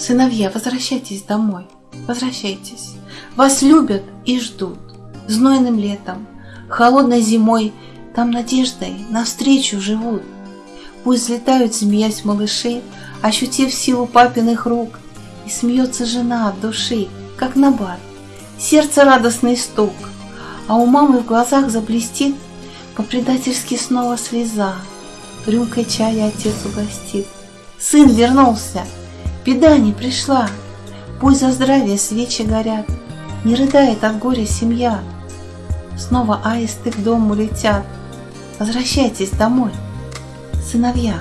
Сыновья, возвращайтесь домой, возвращайтесь. Вас любят и ждут. Знойным летом, холодной зимой Там надеждой навстречу живут. Пусть взлетают, змеясь малыши, Ощутив силу папиных рук, И смеется жена от души, как набат, Сердце радостный стук, А у мамы в глазах заблестит По-предательски снова слеза, Рюмкой чая отец угостит. Сын вернулся, беда не пришла, Пусть за здравие свечи горят, Не рыдает от горя семья. Снова аисты к дому летят. Возвращайтесь домой, сыновья.